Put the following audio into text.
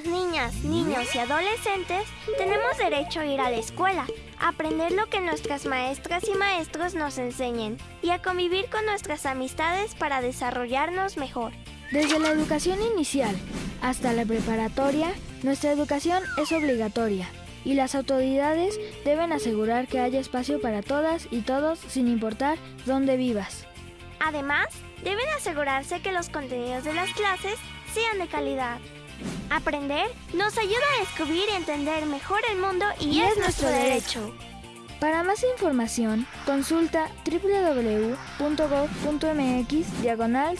Las niñas, niños y adolescentes tenemos derecho a ir a la escuela, a aprender lo que nuestras maestras y maestros nos enseñen y a convivir con nuestras amistades para desarrollarnos mejor. Desde la educación inicial hasta la preparatoria, nuestra educación es obligatoria y las autoridades deben asegurar que haya espacio para todas y todos sin importar dónde vivas. Además, deben asegurarse que los contenidos de las clases sean de calidad. Aprender nos ayuda a descubrir y entender mejor el mundo y, es, nuestro derecho. Para más información, consulta www.gov.mx diagonal